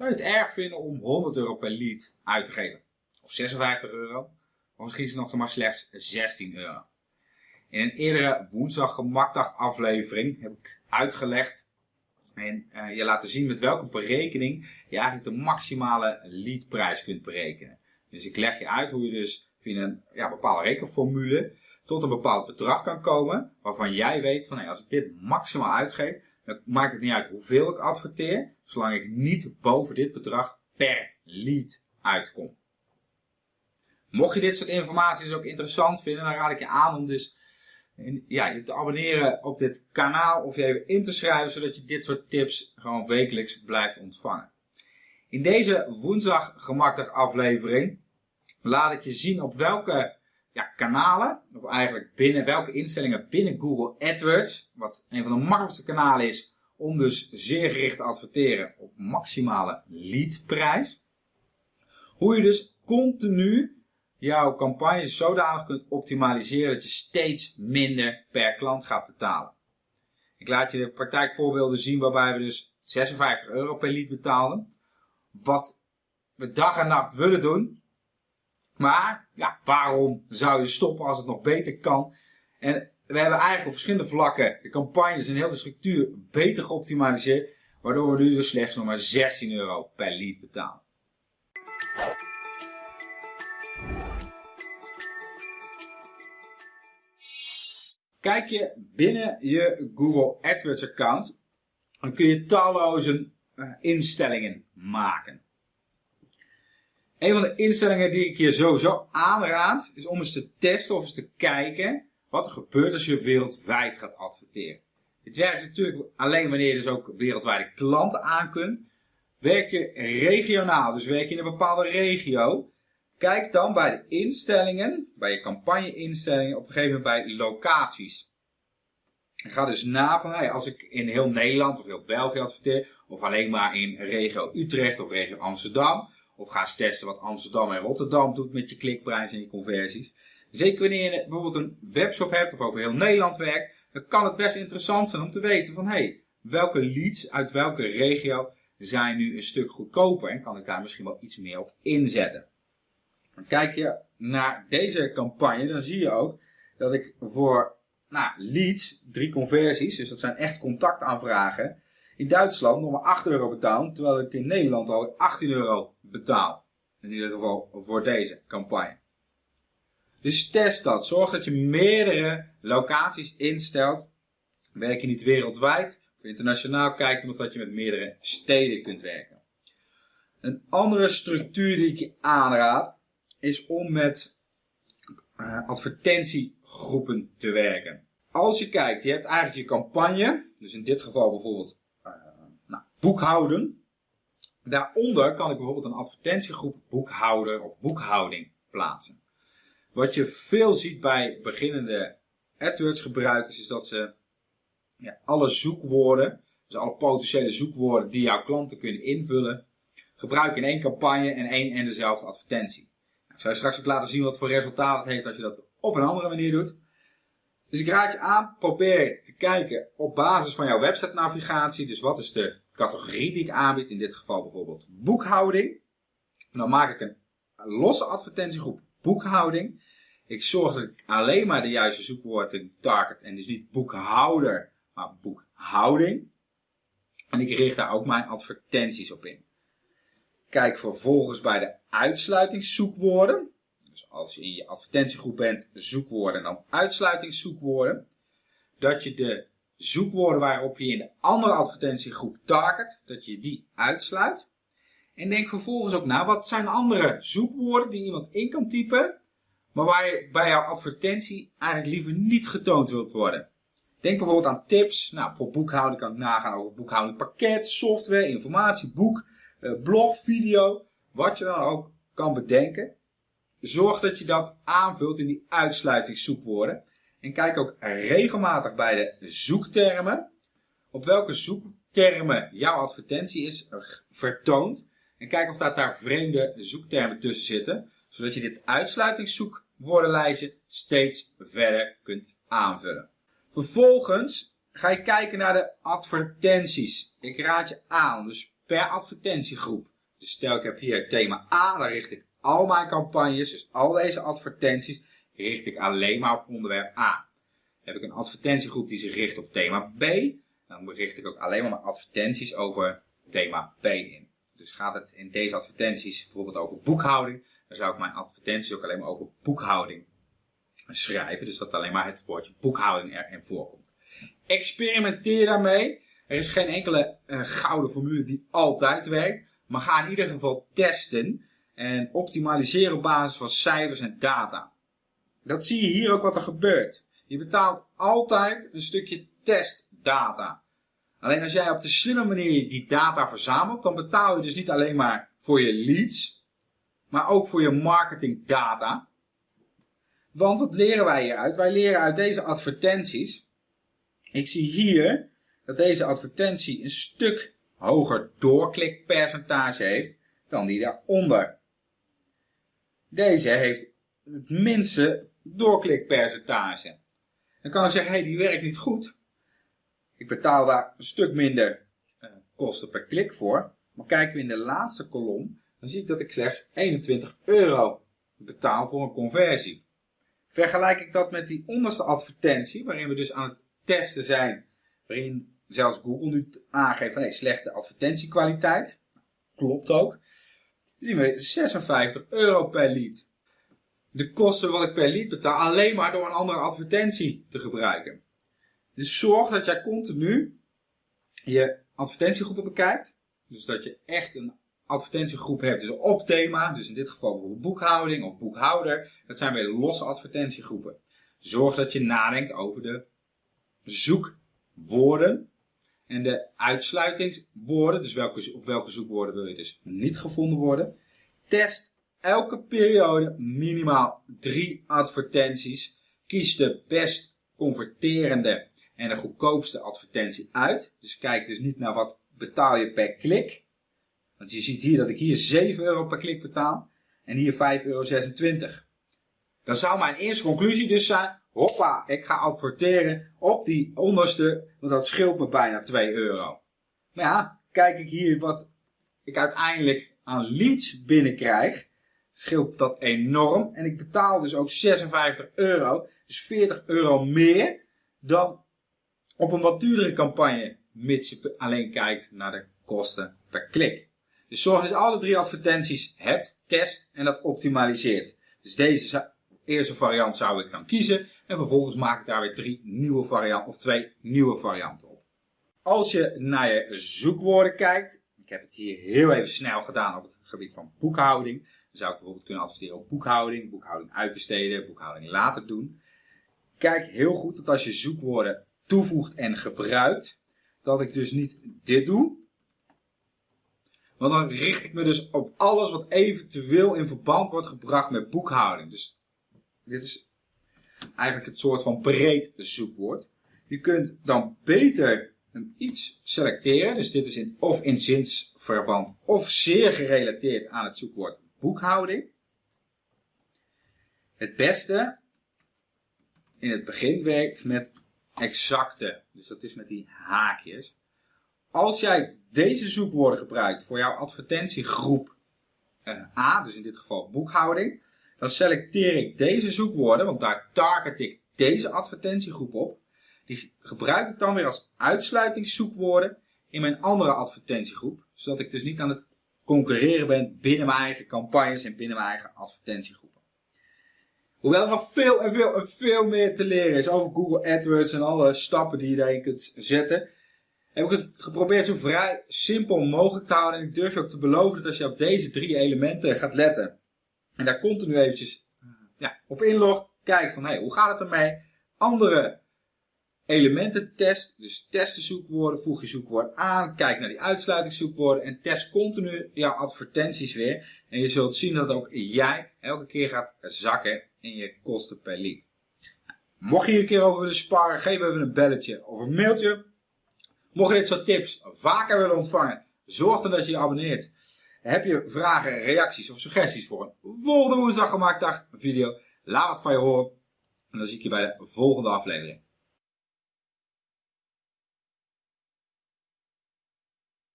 Zou je het erg vinden om 100 euro per lead uit te geven? Of 56 euro? Of misschien is het nog maar slechts 16 euro. In een eerdere woensdag gemakdag aflevering heb ik uitgelegd en uh, je laten zien met welke berekening je eigenlijk de maximale leadprijs kunt berekenen. Dus ik leg je uit hoe je dus via een ja, bepaalde rekenformule tot een bepaald bedrag kan komen waarvan jij weet van hey, als ik dit maximaal uitgeef, dan maakt het niet uit hoeveel ik adverteer, zolang ik niet boven dit bedrag per lead uitkom. Mocht je dit soort informatie dus ook interessant vinden, dan raad ik je aan om dus ja, je te abonneren op dit kanaal of je even in te schrijven, zodat je dit soort tips gewoon wekelijks blijft ontvangen. In deze woensdag gemakkelijk aflevering laat ik je zien op welke ja, kanalen, of eigenlijk binnen welke instellingen binnen Google AdWords, wat een van de makkelijkste kanalen is om dus zeer gericht te adverteren op maximale leadprijs. Hoe je dus continu jouw campagnes zodanig kunt optimaliseren dat je steeds minder per klant gaat betalen. Ik laat je de praktijkvoorbeelden zien waarbij we dus 56 euro per lead betaalden. Wat we dag en nacht willen doen. Maar ja, waarom zou je stoppen als het nog beter kan? En we hebben eigenlijk op verschillende vlakken de campagnes en heel de structuur beter geoptimaliseerd. Waardoor we nu dus slechts nog maar 16 euro per lead betalen. Kijk je binnen je Google AdWords account, dan kun je talloze uh, instellingen maken. Een van de instellingen die ik je sowieso aanraad, is om eens te testen of eens te kijken wat er gebeurt als je wereldwijd gaat adverteren. Dit werkt natuurlijk alleen wanneer je dus ook wereldwijde klanten aan kunt. Werk je regionaal, dus werk je in een bepaalde regio, Kijk dan bij de instellingen, bij je campagne-instellingen, op een gegeven moment bij locaties. ga dus na van, als ik in heel Nederland of heel België adverteer, of alleen maar in regio Utrecht of regio Amsterdam, of ga eens testen wat Amsterdam en Rotterdam doet met je klikprijs en je conversies. Zeker wanneer je bijvoorbeeld een webshop hebt of over heel Nederland werkt, dan kan het best interessant zijn om te weten van, hé, hey, welke leads uit welke regio zijn nu een stuk goedkoper en kan ik daar misschien wel iets meer op inzetten. Kijk je naar deze campagne, dan zie je ook dat ik voor nou, leads, drie conversies, dus dat zijn echt contactaanvragen, in Duitsland nog maar 8 euro betaal, terwijl ik in Nederland al 18 euro betaal. In ieder geval voor deze campagne. Dus test dat. Zorg dat je meerdere locaties instelt. Werk je niet wereldwijd of internationaal, kijk omdat dat je met meerdere steden kunt werken. Een andere structuur die ik je aanraad is om met uh, advertentiegroepen te werken. Als je kijkt, je hebt eigenlijk je campagne, dus in dit geval bijvoorbeeld uh, nou, boekhouden. Daaronder kan ik bijvoorbeeld een advertentiegroep boekhouden of boekhouding plaatsen. Wat je veel ziet bij beginnende AdWords gebruikers is dat ze ja, alle zoekwoorden, dus alle potentiële zoekwoorden die jouw klanten kunnen invullen, gebruiken in één campagne en één en dezelfde advertentie. Ik zal je straks ook laten zien wat voor resultaat het heeft als je dat op een andere manier doet. Dus ik raad je aan, probeer te kijken op basis van jouw website navigatie. Dus wat is de categorie die ik aanbied, in dit geval bijvoorbeeld boekhouding. dan maak ik een losse advertentiegroep boekhouding. Ik zorg dat ik alleen maar de juiste zoekwoorden target en dus niet boekhouder, maar boekhouding. En ik richt daar ook mijn advertenties op in. Kijk vervolgens bij de uitsluitingszoekwoorden. Dus als je in je advertentiegroep bent, zoekwoorden en dan uitsluitingszoekwoorden. Dat je de zoekwoorden waarop je in de andere advertentiegroep target, dat je die uitsluit. En denk vervolgens ook na, wat zijn andere zoekwoorden die iemand in kan typen, maar waar je bij jouw advertentie eigenlijk liever niet getoond wilt worden. Denk bijvoorbeeld aan tips. Nou, voor boekhouding kan ik nagaan over boekhouding pakket, software, informatie, boek, eh, blog, video, wat je dan ook kan bedenken. Zorg dat je dat aanvult in die uitsluitingszoekwoorden. En kijk ook regelmatig bij de zoektermen. Op welke zoektermen jouw advertentie is vertoond. En kijk of daar vreemde zoektermen tussen zitten. Zodat je dit uitsluitingszoekwoordenlijstje steeds verder kunt aanvullen. Vervolgens ga je kijken naar de advertenties. Ik raad je aan. Dus per advertentiegroep. Dus stel ik heb hier thema A, dan richt ik al mijn campagnes, dus al deze advertenties, richt ik alleen maar op onderwerp A. heb ik een advertentiegroep die zich richt op thema B, dan richt ik ook alleen maar mijn advertenties over thema B in. Dus gaat het in deze advertenties bijvoorbeeld over boekhouding, dan zou ik mijn advertenties ook alleen maar over boekhouding schrijven. Dus dat alleen maar het woordje boekhouding erin voorkomt. Experimenteer daarmee. Er is geen enkele uh, gouden formule die altijd werkt. Maar ga in ieder geval testen en optimaliseren op basis van cijfers en data. Dat zie je hier ook wat er gebeurt. Je betaalt altijd een stukje testdata. Alleen als jij op de slimme manier die data verzamelt, dan betaal je dus niet alleen maar voor je leads, maar ook voor je marketingdata. Want wat leren wij hieruit? Wij leren uit deze advertenties. Ik zie hier dat deze advertentie een stuk hoger doorklikpercentage heeft dan die daaronder. Deze heeft het minste doorklikpercentage. Dan kan ik zeggen, hé, hey, die werkt niet goed. Ik betaal daar een stuk minder uh, kosten per klik voor. Maar kijken we in de laatste kolom, dan zie ik dat ik slechts 21 euro betaal voor een conversie. Vergelijk ik dat met die onderste advertentie, waarin we dus aan het testen zijn, waarin zelfs Google nu aangeeft van slechte advertentiekwaliteit. Klopt ook. Dan zien we 56 euro per lead. De kosten wat ik per lead betaal alleen maar door een andere advertentie te gebruiken. Dus zorg dat jij continu je advertentiegroepen bekijkt. Dus dat je echt een advertentiegroep hebt, dus op thema, dus in dit geval bijvoorbeeld boekhouding of boekhouder. Dat zijn weer losse advertentiegroepen. Zorg dat je nadenkt over de zoekwoorden en de uitsluitingswoorden. Dus welke, op welke zoekwoorden wil je dus niet gevonden worden. Test elke periode minimaal drie advertenties. Kies de best converterende en de goedkoopste advertentie uit. Dus kijk dus niet naar wat betaal je per klik. Want je ziet hier dat ik hier 7 euro per klik betaal en hier 5,26 euro. Dan zou mijn eerste conclusie dus zijn, hoppa, ik ga adverteren op die onderste, want dat scheelt me bijna 2 euro. Maar ja, kijk ik hier wat ik uiteindelijk aan leads binnenkrijg, scheelt dat enorm. En ik betaal dus ook 56 euro, dus 40 euro meer dan op een wat duurdere campagne, mits je alleen kijkt naar de kosten per klik. Dus zorg dat je alle drie advertenties hebt, test en dat optimaliseert. Dus deze eerste variant zou ik dan kiezen en vervolgens maak ik daar weer drie nieuwe varianten of twee nieuwe varianten op. Als je naar je zoekwoorden kijkt, ik heb het hier heel even snel gedaan op het gebied van boekhouding. Dan zou ik bijvoorbeeld kunnen adverteren op boekhouding, boekhouding uitbesteden, boekhouding later doen. Kijk heel goed dat als je zoekwoorden toevoegt en gebruikt, dat ik dus niet dit doe. Want dan richt ik me dus op alles wat eventueel in verband wordt gebracht met boekhouding. Dus dit is eigenlijk het soort van breed zoekwoord. Je kunt dan beter een iets selecteren. Dus dit is in, of in zinsverband of zeer gerelateerd aan het zoekwoord boekhouding. Het beste in het begin werkt met exacte. Dus dat is met die haakjes. Als jij deze zoekwoorden gebruikt voor jouw advertentiegroep uh, A, dus in dit geval boekhouding, dan selecteer ik deze zoekwoorden, want daar target ik deze advertentiegroep op. Die gebruik ik dan weer als uitsluitingszoekwoorden in mijn andere advertentiegroep, zodat ik dus niet aan het concurreren ben binnen mijn eigen campagnes en binnen mijn eigen advertentiegroep. Hoewel er nog veel en veel en veel meer te leren is over Google AdWords en alle stappen die je daarin kunt zetten, heb ik het geprobeerd zo vrij simpel mogelijk te houden. En ik durf je ook te beloven dat als je op deze drie elementen gaat letten en daar continu eventjes ja, op inlogt, kijkt van hey, hoe gaat het ermee? Andere elementen test, dus test de zoekwoorden, voeg je zoekwoord aan, kijk naar die uitsluitingszoekwoorden en test continu jouw advertenties weer. En je zult zien dat ook jij elke keer gaat zakken in je kosten per lead. Mocht je hier een keer over willen sparen, geef even een belletje of een mailtje. Mocht je dit soort tips vaker willen ontvangen, zorg dan dat je je abonneert. Heb je vragen, reacties of suggesties voor een volgende woensdag gemaakt dag video? Laat wat van je horen. En dan zie ik je bij de volgende aflevering.